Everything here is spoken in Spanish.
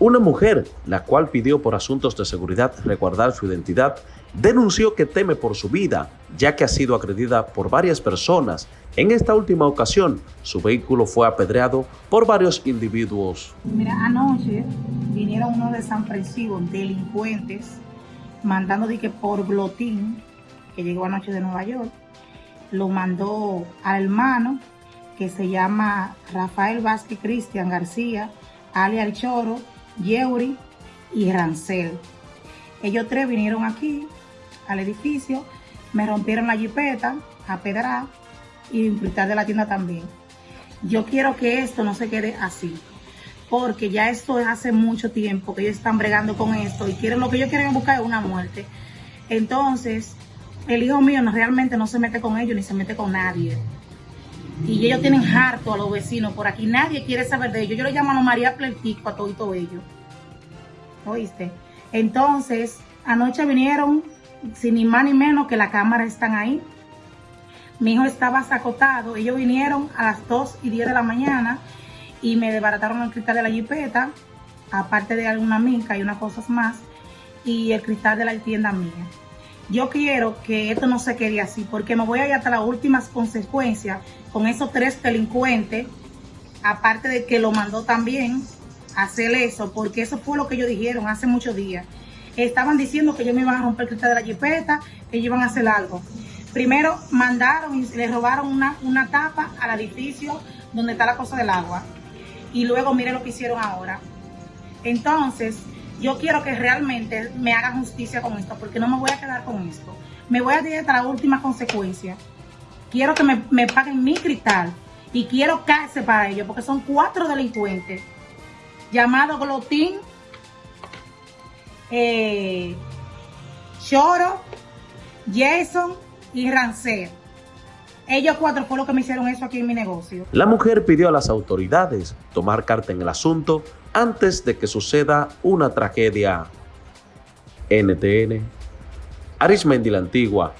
Una mujer, la cual pidió por asuntos de seguridad resguardar su identidad, denunció que teme por su vida, ya que ha sido agredida por varias personas. En esta última ocasión, su vehículo fue apedreado por varios individuos. Mira, anoche vinieron unos desaprensivos delincuentes mandando de que por Glotín, que llegó anoche de Nueva York, lo mandó al hermano que se llama Rafael Vázquez Cristian García, alias El Choro, Yeuri y Rancel. Ellos tres vinieron aquí al edificio, me rompieron la jipeta a pedrar y cristal de la tienda también. Yo quiero que esto no se quede así, porque ya esto es hace mucho tiempo que ellos están bregando con esto y quieren lo que ellos quieren buscar es una muerte. Entonces, el hijo mío no, realmente no se mete con ellos ni se mete con nadie. Y ellos tienen harto a los vecinos por aquí. Nadie quiere saber de ellos. Yo lo llamo a María Pletico a todo ellos. ¿Oíste? Entonces, anoche vinieron, sin ni más ni menos que la cámara están ahí. Mi hijo estaba sacotado. Ellos vinieron a las 2 y 10 de la mañana y me desbarataron el cristal de la jipeta, aparte de alguna minca y unas cosas más, y el cristal de la tienda mía. Yo quiero que esto no se quede así, porque me voy a ir hasta las últimas consecuencias con esos tres delincuentes, aparte de que lo mandó también a hacer eso, porque eso fue lo que ellos dijeron hace muchos días. Estaban diciendo que ellos me iban a romper el cristal de la jipeta, que ellos iban a hacer algo. Primero mandaron y le robaron una, una tapa al edificio donde está la cosa del agua. Y luego miren lo que hicieron ahora. Entonces, yo quiero que realmente me hagan justicia con esto, porque no me voy a quedar con esto. Me voy a ir hasta la última consecuencia. Quiero que me, paguen mi cristal y quiero cárcel para ellos, porque son cuatro delincuentes llamados Glotín, eh, Choro, Jason y Rancé. Ellos cuatro fue lo que me hicieron eso aquí en mi negocio. La mujer pidió a las autoridades tomar carta en el asunto antes de que suceda una tragedia. NTN, Arismendi la Antigua,